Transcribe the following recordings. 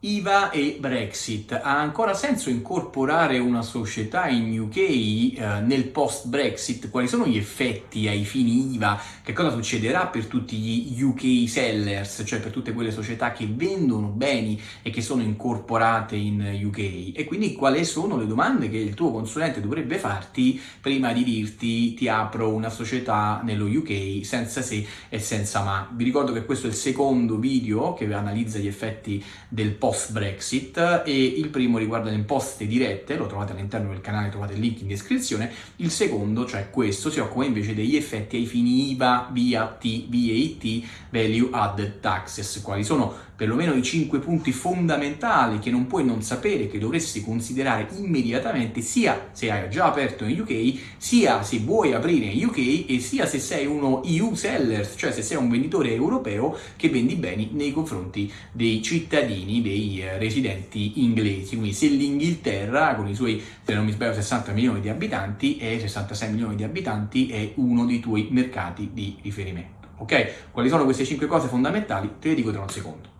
IVA e Brexit. Ha ancora senso incorporare una società in UK eh, nel post-Brexit? Quali sono gli effetti ai fini IVA? Che cosa succederà per tutti gli UK sellers, cioè per tutte quelle società che vendono beni e che sono incorporate in UK? E quindi quali sono le domande che il tuo consulente dovrebbe farti prima di dirti ti apro una società nello UK senza se e senza ma? Vi ricordo che questo è il secondo video che analizza gli effetti del post post-Brexit e il primo riguarda le imposte dirette, lo trovate all'interno del canale, trovate il link in descrizione, il secondo, cioè questo, si occupa invece degli effetti ai fini IVA, VAT, VAT, Value Added Taxes, quali sono perlomeno i 5 punti fondamentali che non puoi non sapere, che dovresti considerare immediatamente, sia se hai già aperto in UK, sia se vuoi aprire in UK e sia se sei uno EU seller, cioè se sei un venditore europeo che vendi beni nei confronti dei cittadini, dei dei eh, residenti inglesi, quindi se l'Inghilterra con i suoi, se non mi sbaglio, 60 milioni di abitanti e 66 milioni di abitanti è uno dei tuoi mercati di riferimento. Ok? Quali sono queste 5 cose fondamentali? Te le dico tra un secondo.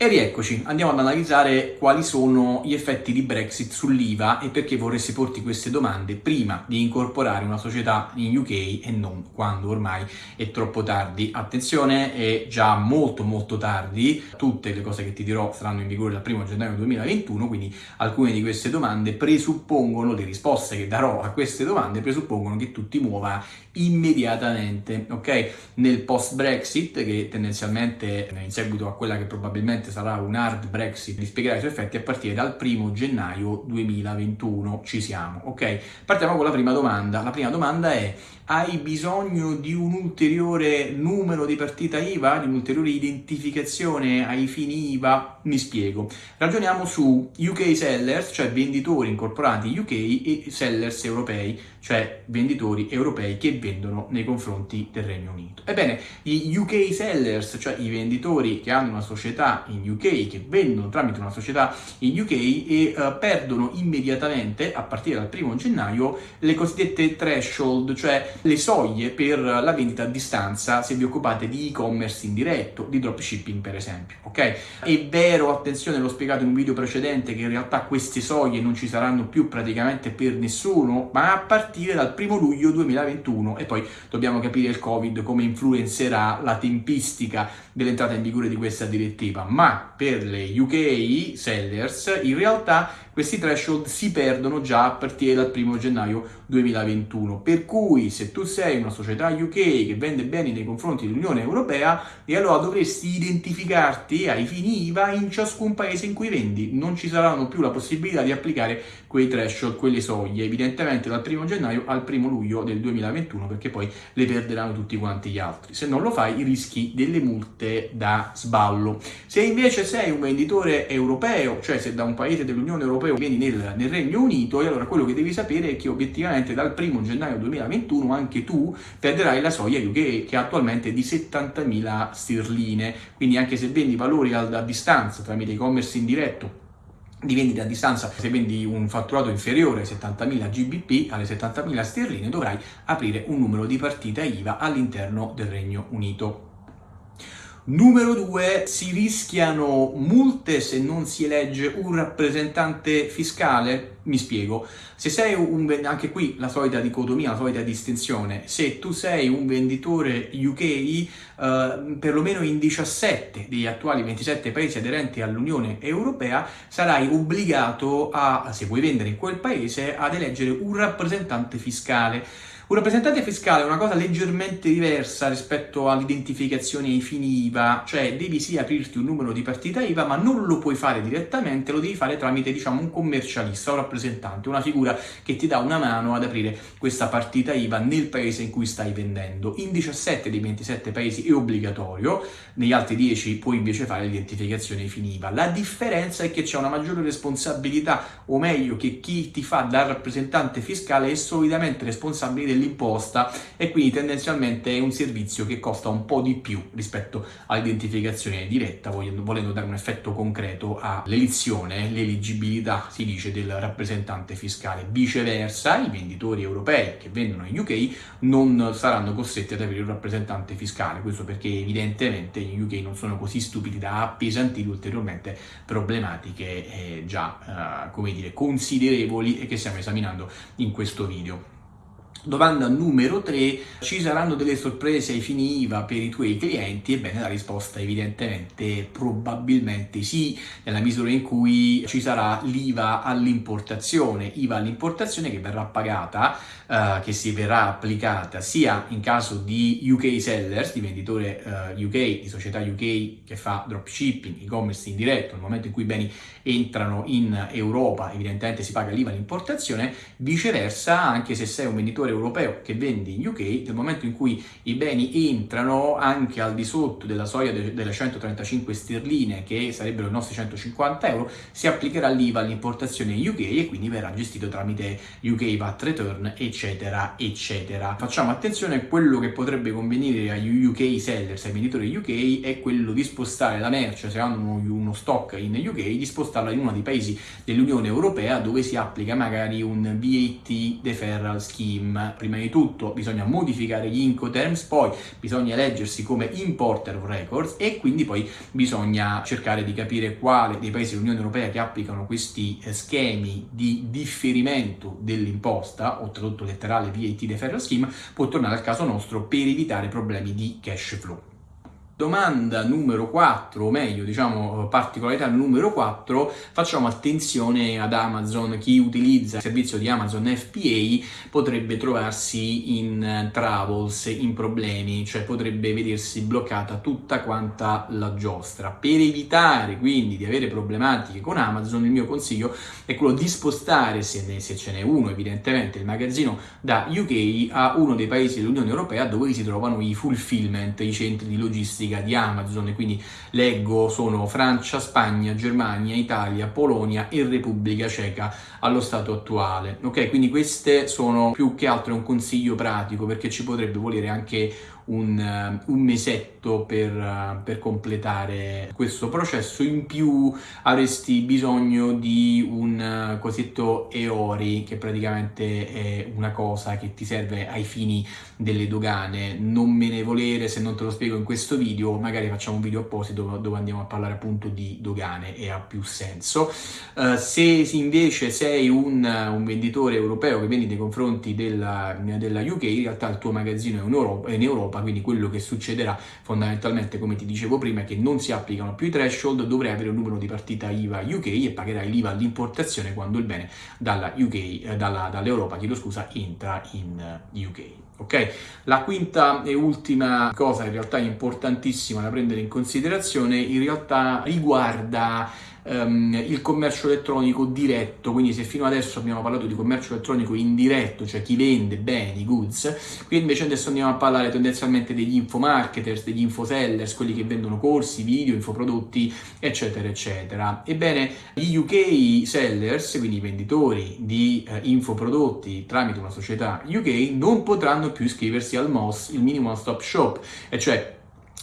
E rieccoci, andiamo ad analizzare quali sono gli effetti di Brexit sull'IVA e perché vorresti porti queste domande prima di incorporare una società in UK e non quando ormai è troppo tardi. Attenzione, è già molto molto tardi, tutte le cose che ti dirò saranno in vigore dal 1 gennaio 2021, quindi alcune di queste domande presuppongono, le risposte che darò a queste domande presuppongono che tu ti muova immediatamente, ok? Nel post-Brexit, che tendenzialmente in seguito a quella che probabilmente probabilmente sarà un hard Brexit, vi spiegherà i suoi effetti a partire dal 1 gennaio 2021. Ci siamo, ok? Partiamo con la prima domanda. La prima domanda è hai bisogno di un ulteriore numero di partita IVA, di un'ulteriore identificazione ai fini IVA? Mi spiego. Ragioniamo su UK sellers, cioè venditori incorporati UK e sellers europei, cioè venditori europei che vendono nei confronti del Regno Unito. Ebbene, gli UK sellers, cioè i venditori che hanno una società in UK, che vendono tramite una società in UK e uh, perdono immediatamente, a partire dal primo gennaio, le cosiddette threshold, cioè le soglie per la vendita a distanza se vi occupate di e-commerce indiretto, di dropshipping per esempio, ok? È vero, attenzione, l'ho spiegato in un video precedente, che in realtà queste soglie non ci saranno più praticamente per nessuno, ma a partire dal primo luglio 2021 e poi dobbiamo capire il Covid come influenzerà la tempistica dell'entrata in vigore di questa direttiva, ma per le UK sellers in realtà questi threshold si perdono già a partire dal 1 gennaio 2021. Per cui se tu sei una società UK che vende beni nei confronti dell'Unione Europea, e allora dovresti identificarti ai fini IVA in ciascun paese in cui vendi. Non ci saranno più la possibilità di applicare quei threshold, quelle soglie, evidentemente dal 1 gennaio al 1 luglio del 2021, perché poi le perderanno tutti quanti gli altri. Se non lo fai rischi delle multe da sballo. Se invece sei un venditore europeo, cioè se da un paese dell'Unione Europea europeo vieni nel, nel, Regno Unito e allora quello che devi sapere è che obiettivamente dal 1 gennaio 2021 anche tu perderai la soglia UK che attualmente è di 70.000 sterline, quindi anche se vendi valori a, a distanza tramite e-commerce indiretto di vendita a distanza, se vendi un fatturato inferiore ai 70.000 GBP, alle 70.000 sterline, dovrai aprire un numero di partita IVA all'interno del Regno Unito. Numero due, si rischiano multe se non si elegge un rappresentante fiscale? Mi spiego. Se sei un, anche qui la solita dicotomia, la solita distinzione, se tu sei un venditore UK, eh, perlomeno in 17 degli attuali 27 paesi aderenti all'Unione Europea, sarai obbligato a, se vuoi vendere in quel paese, ad eleggere un rappresentante fiscale. Un rappresentante fiscale è una cosa leggermente diversa rispetto all'identificazione ai fini IVA, cioè devi sì aprirti un numero di partita IVA, ma non lo puoi fare direttamente, lo devi fare tramite diciamo un commercialista, un rappresentante, una figura che ti dà una mano ad aprire questa partita IVA nel paese in cui stai vendendo. In 17 dei 27 paesi è obbligatorio, negli altri 10 puoi invece fare l'identificazione ai fini IVA. La differenza è che c'è una maggiore responsabilità, o meglio che chi ti fa da rappresentante fiscale è solitamente responsabile del dell'imposta e quindi tendenzialmente è un servizio che costa un po' di più rispetto all'identificazione diretta, volendo dare un effetto concreto all'elezione, l'eleggibilità, si dice, del rappresentante fiscale. Viceversa, i venditori europei che vendono in UK non saranno costretti ad avere un rappresentante fiscale, questo perché evidentemente in UK non sono così stupidi da appesantire ulteriormente problematiche eh, già, eh, come dire, considerevoli e che stiamo esaminando in questo video. Domanda numero 3, ci saranno delle sorprese ai fini IVA per i tuoi clienti? Ebbene la risposta evidentemente probabilmente sì, nella misura in cui ci sarà l'IVA all'importazione, IVA all'importazione che verrà pagata, eh, che si verrà applicata sia in caso di UK sellers, di venditore eh, UK, di società UK che fa dropshipping, e-commerce indiretto, nel momento in cui i beni entrano in Europa evidentemente si paga l'IVA all'importazione, viceversa anche se sei un venditore consumatore europeo che vende in UK, nel momento in cui i beni entrano anche al di sotto della soglia de delle 135 sterline, che sarebbero i nostri 150 euro, si applicherà l'IVA all'importazione in UK e quindi verrà gestito tramite UK VAT Return, eccetera, eccetera. Facciamo attenzione, quello che potrebbe convenire agli UK sellers, ai venditori UK, è quello di spostare la merce, se hanno uno stock in UK, di spostarla in uno dei paesi dell'Unione Europea dove si applica magari un VAT deferral scheme prima di tutto bisogna modificare gli Incoterms, poi bisogna eleggersi come importer of records e quindi poi bisogna cercare di capire quale dei paesi dell'Unione Europea che applicano questi eh, schemi di differimento dell'imposta, o tradotto letterale VAT deferral scheme, può tornare al caso nostro per evitare problemi di cash flow. Domanda numero 4, o meglio, diciamo particolarità numero 4, facciamo attenzione ad Amazon. Chi utilizza il servizio di Amazon FBA potrebbe trovarsi in troubles, in problemi, cioè potrebbe vedersi bloccata tutta quanta la giostra. Per evitare quindi di avere problematiche con Amazon, il mio consiglio è quello di spostare, se, ne, se ce n'è uno evidentemente, il magazzino da UK a uno dei paesi dell'Unione Europea dove si trovano i fulfillment, i centri di logistica classifica di Amazon, quindi leggo sono Francia, Spagna, Germania, Italia, Polonia e Repubblica Ceca allo stato attuale. Ok, quindi queste sono più che altro un consiglio pratico perché ci potrebbe volere anche un, eh, un mesetto per, eh, per, completare questo processo, in più avresti bisogno di un eh, cosiddetto EORI che praticamente è una cosa che ti serve ai fini delle dogane, non me ne volere se non te lo spiego in questo video, magari facciamo un video apposito dove andiamo a parlare appunto di dogane e ha più senso. Uh, se invece sei un, un, venditore europeo che vendi nei confronti della, della UK, in realtà il tuo magazzino è in Europa, è in Europa Europa, quindi quello che succederà fondamentalmente, come ti dicevo prima, è che non si applicano più i threshold, dovrai avere un numero di partita IVA UK e pagherai l'IVA all'importazione quando il bene dalla UK, eh, dall'Europa, chiedo scusa, entra in eh, UK. Ok? La quinta e ultima cosa, in realtà importantissima da prendere in considerazione, in realtà riguarda um, il commercio elettronico diretto, quindi se fino adesso abbiamo parlato di commercio elettronico indiretto, cioè chi vende beni, goods, qui invece adesso andiamo a parlare tendenzialmente degli infomarketers, degli infosellers, quelli che vendono corsi, video, infoprodotti, eccetera, eccetera. Ebbene, gli UK sellers, quindi i venditori di eh, infoprodotti tramite una società UK, non potranno più iscriversi al MOS, il Minimum Stop Shop, e cioè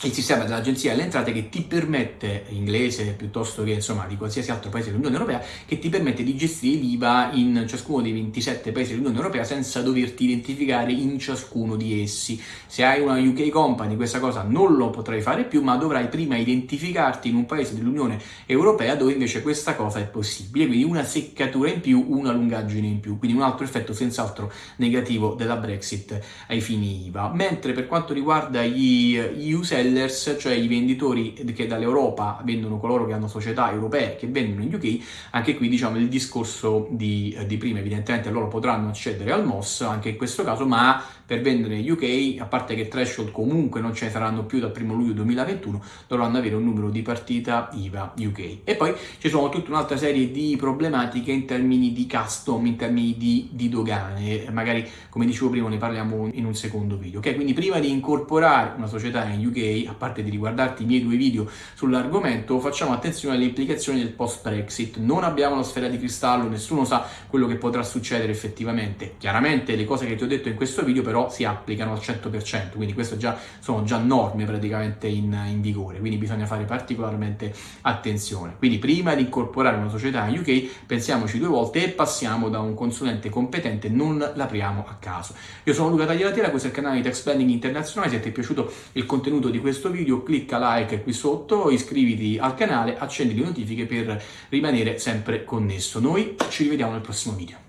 il sistema dell'agenzia delle entrate che ti permette, inglese piuttosto che insomma di qualsiasi altro paese dell'Unione Europea, che ti permette di gestire l'IVA in ciascuno dei 27 paesi dell'Unione Europea senza doverti identificare in ciascuno di essi. Se hai una UK company questa cosa non lo potrai fare più, ma dovrai prima identificarti in un paese dell'Unione Europea dove invece questa cosa è possibile, quindi una seccatura in più, una lungaggine in più, quindi un altro effetto senz'altro negativo della Brexit ai fini IVA. Mentre per quanto riguarda gli EU sellers, cioè i venditori che dall'Europa vendono coloro che hanno società europee che vendono in UK, anche qui diciamo il discorso di, di prima, evidentemente loro potranno accedere al MOS anche in questo caso, ma per vendere in UK, a parte che threshold comunque non ce ne saranno più dal 1 luglio 2021, dovranno avere un numero di partita IVA UK. E poi ci sono tutta un'altra serie di problematiche in termini di custom, in termini di, di dogane, magari come dicevo prima ne parliamo in un secondo video. Ok, quindi prima di incorporare una società in UK UK, a parte di riguardarti i miei due video sull'argomento, facciamo attenzione alle implicazioni del post-Brexit. Non abbiamo la sfera di cristallo, nessuno sa quello che potrà succedere effettivamente. Chiaramente le cose che ti ho detto in questo video però si applicano al 100%, quindi queste già, sono già norme praticamente in, in vigore, quindi bisogna fare particolarmente attenzione. Quindi prima di incorporare una società in UK pensiamoci due volte e passiamo da un consulente competente, non l'apriamo a caso. Io sono Luca Tagliatela, questo è il canale di Tax Planning Internazionale, se ti è piaciuto il contenuto di questo video clicca like qui sotto, iscriviti al canale, accendi le notifiche per rimanere sempre connesso. Noi ci rivediamo nel prossimo video.